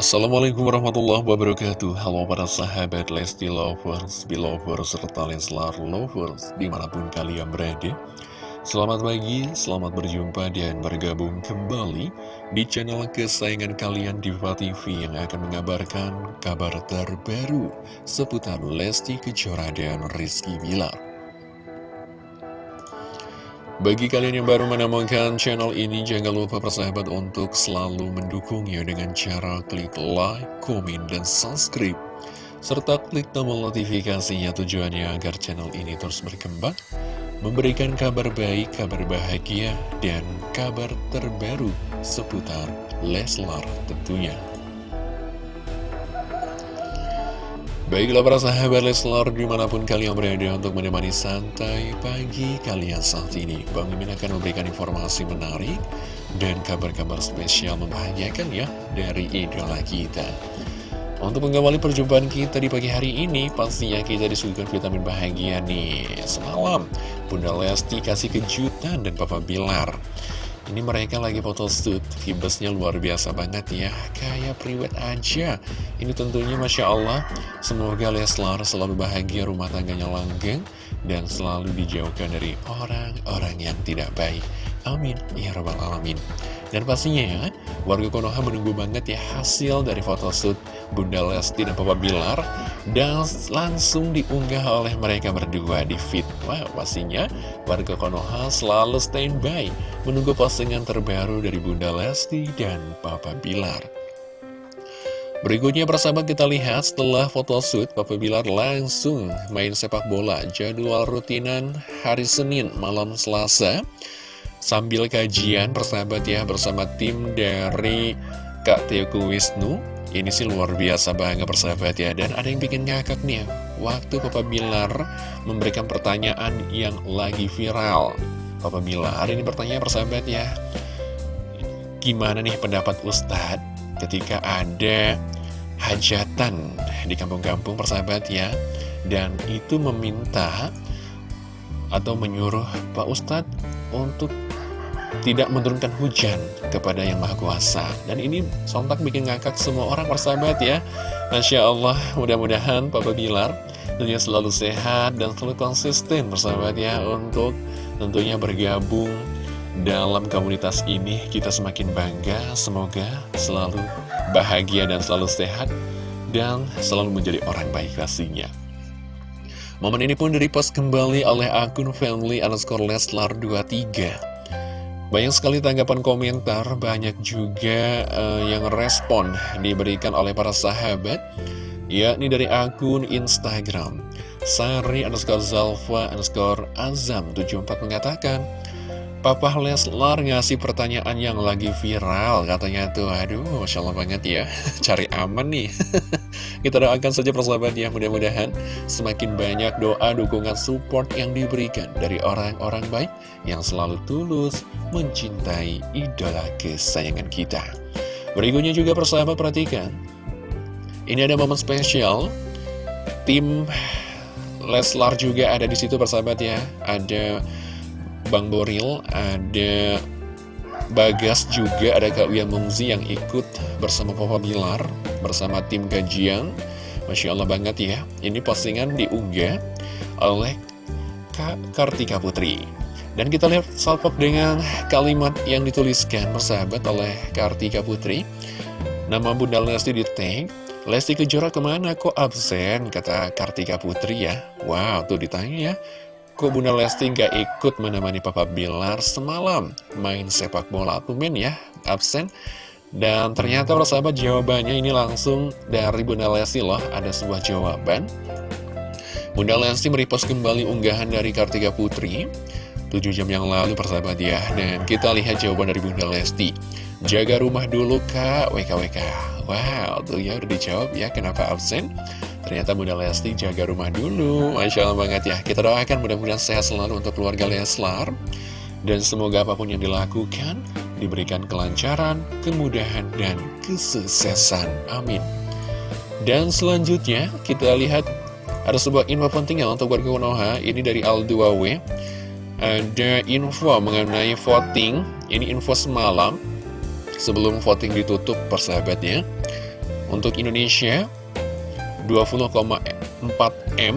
Assalamualaikum warahmatullahi wabarakatuh. Halo para sahabat Lesti Lovers, Belovers, serta Leslar Lovers Di mana pun kalian berada. Selamat pagi, selamat berjumpa dan bergabung kembali Di channel kesayangan kalian Diva TV Yang akan mengabarkan kabar terbaru Seputar Lesti Kejora dan Rizky Bilar bagi kalian yang baru menemukan channel ini, jangan lupa persahabat untuk selalu mendukungnya dengan cara klik like, komen, dan subscribe. Serta klik tombol notifikasinya tujuannya agar channel ini terus berkembang, memberikan kabar baik, kabar bahagia, dan kabar terbaru seputar Leslar tentunya. Baiklah para sahabat Leslar di mana pun kalian berada untuk menemani santai pagi kalian saat ini. Bang Mimin akan memberikan informasi menarik dan kabar-kabar spesial membahagiakan ya dari idola kita. Untuk mengawali perjumpaan kita di pagi hari ini pastinya kita disuguhkan vitamin bahagia nih. Semalam Bunda Lesti kasih kejutan dan Papa Bilar ini mereka lagi foto shoot, Vibesnya luar biasa banget ya. Kayak priwet aja. Ini tentunya Masya Allah Semoga Leslar selalu bahagia rumah tangganya langgeng Dan selalu dijauhkan dari orang-orang yang tidak baik. Amin. Ya Rabbal Alamin. Dan pastinya ya Warga Konoha menunggu banget ya hasil dari foto shoot Bunda Lesti dan Papa Bilar Dan langsung diunggah oleh mereka berdua di feed Wah pastinya warga Konoha selalu standby Menunggu postingan terbaru dari Bunda Lesti dan Papa Bilar. Berikutnya persahabat kita lihat setelah foto shoot Papa Bilar langsung main sepak bola Jadwal rutinan hari Senin malam Selasa Sambil kajian persahabat ya bersama tim dari Kak Teoku Wisnu. Ini sih luar biasa banget persahabat ya Dan ada yang bikin ngakak nih Waktu Papa Bilar memberikan pertanyaan yang lagi viral. Papa Bilar ini pertanyaan persahabat ya Gimana nih pendapat Ustadz ketika ada hajatan di kampung-kampung persahabat ya Dan itu meminta atau menyuruh Pak Ustadz untuk tidak menurunkan hujan kepada yang Maha Kuasa. Dan ini sontak bikin ngakak semua orang persahabat ya. Masya Allah, mudah-mudahan Papa Bilar tentunya selalu sehat dan selalu konsisten persahabat ya untuk tentunya bergabung dalam komunitas ini. Kita semakin bangga, semoga selalu bahagia dan selalu sehat dan selalu menjadi orang baik pastinya. Momen ini pun direpost kembali oleh akun family underscore leslar 23 banyak sekali tanggapan komentar, banyak juga uh, yang respon diberikan oleh para sahabat, yakni dari akun Instagram. Sari underscore Zalfa underscore Azam 74 mengatakan, Papa Leslar ngasih pertanyaan yang lagi viral Katanya tuh, aduh Masya Allah banget ya Cari aman nih Kita doakan saja persahabat ya Mudah-mudahan semakin banyak doa, dukungan, support yang diberikan Dari orang-orang baik Yang selalu tulus mencintai idola kesayangan kita. Berikutnya juga persahabat perhatikan Ini ada momen spesial. Tim Leslar juga ada di situ persahabat ya. Ada Bang Boril, ada Bagas juga, ada Kak Uyan Mumzi yang ikut bersama Papa Bilar, bersama tim kajian. Masya Allah banget ya, ini postingan diunggah oleh Kak Kartika Putri. Dan kita lihat salpok dengan kalimat yang dituliskan bersahabat oleh Kartika Putri. Nama Bunda Lesti di tag, Lesti Kejora ke mana kok absen? Kata Kartika Putri ya. Wow, tuh ditanya ya. Kok Bunda Lesti nggak ikut menemani Papa Bilar semalam main sepak bola? Tumen ya, absen. Dan ternyata sahabat jawabannya ini langsung dari Bunda Lesti loh, ada sebuah jawaban. Bunda Lesti merepost kembali unggahan dari Kartika Putri 7 jam yang lalu persahabat ya Dan kita lihat jawaban dari Bunda Lesti Jaga rumah dulu kak. WKWK Wow tuh ya udah dijawab ya kenapa absen? Ternyata Bunda Lesti jaga rumah dulu. Masya Allah banget ya. Kita doakan mudah-mudahan sehat selalu untuk keluarga Leslar. Dan semoga apa pun yang dilakukan Diberikan kelancaran, kemudahan, dan kesuksesan. Amin. Dan selanjutnya kita lihat Ada sebuah info penting ya untuk warga Konoha Ini dari Al2W. Ada info mengenai voting. Ini info semalam Sebelum voting ditutup persahabatnya. Untuk Indonesia 20,4M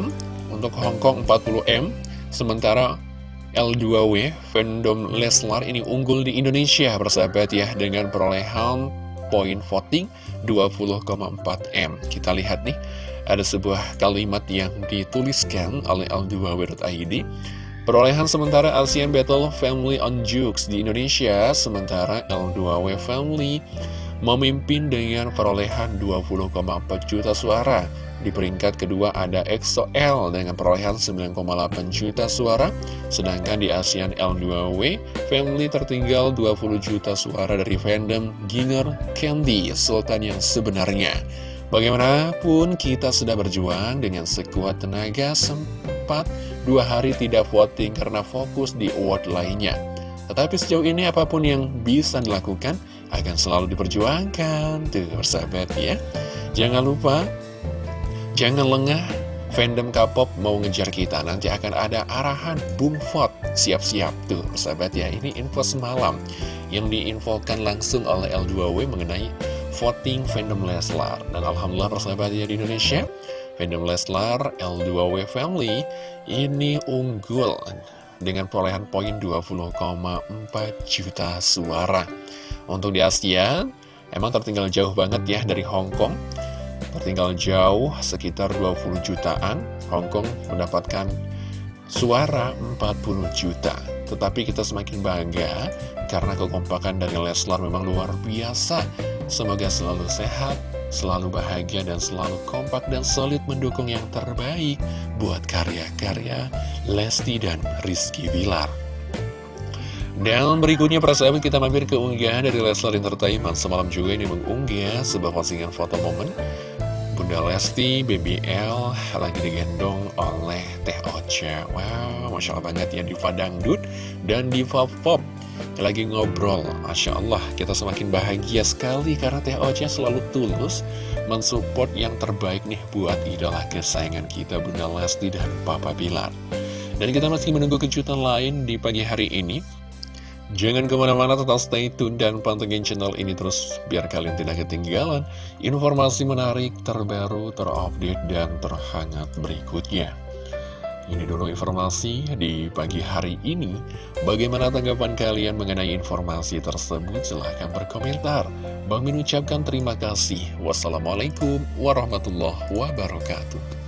Untuk Hong Kong 40M Sementara L2W fandom Leslar ini unggul di Indonesia bersahabat ya Dengan perolehan poin voting 20,4M Kita lihat nih ada sebuah kalimat yang dituliskan oleh L2W.id Perolehan sementara ASEAN Battle Family on Jukes di Indonesia, sementara L2W Family memimpin dengan perolehan 20,4 juta suara. Di peringkat kedua ada EXO-L dengan perolehan 9,8 juta suara, sedangkan di ASEAN L2W Family tertinggal 20 juta suara dari fandom Ginger Candy, Sultan yang sebenarnya. Bagaimanapun kita sudah berjuang dengan sekuat tenaga sempat dua hari tidak voting karena fokus di award lainnya. Tetapi sejauh ini apa pun yang bisa dilakukan akan selalu diperjuangkan. Tuh, bersahabat ya. Jangan lupa, jangan lengah. Fandom K-pop mau ngejar kita, nanti akan ada arahan boom vote. Siap-siap tuh, bersahabat ya. Ini info semalam yang diinfokan langsung oleh L2W mengenai voting fandom Leslar. Dan Alhamdulillah persahabat ya di Indonesia, Fandom Leslar L2W Family ini unggul dengan perolehan poin 20,4 juta suara. Untuk di Asia, emang tertinggal jauh banget ya dari Hong Kong. Tertinggal jauh sekitar 20 jutaan. Hong Kong mendapatkan suara 40 juta. Tetapi kita semakin bangga karena kekompakan dari Leslar memang luar biasa. Semoga selalu sehat, selalu bahagia dan selalu kompak dan solid mendukung yang terbaik buat karya-karya Lesti dan Rizky Bilar. Dan berikutnya persahabat kita mampir ke unggahan dari Leslar Entertainment. Semalam juga ini mengunggah sebuah postingan foto momen Bunda Lesti, BBL lagi digendong oleh Teh Ocha. Wow, Masya Allah banget ya Diva Dangdut dan Diva Pop lagi ngobrol Masya Allah kita semakin bahagia sekali karena Teh Ocha selalu tulus mensupport yang terbaik nih buat idola kesayangan kita Bunda Lesti dan Papa Bilar dan kita masih menunggu kejutan lain di pagi hari ini Jangan ke mana-mana tetap stay tune dan pantengin channel ini terus biar kalian tidak ketinggalan informasi menarik, terbaru, terupdate, dan terhangat berikutnya. Ini dulu informasi di pagi hari ini. Bagaimana tanggapan kalian mengenai informasi tersebut? Silahkan berkomentar. Bang Min ucapkan terima kasih. Wassalamualaikum warahmatullahi wabarakatuh.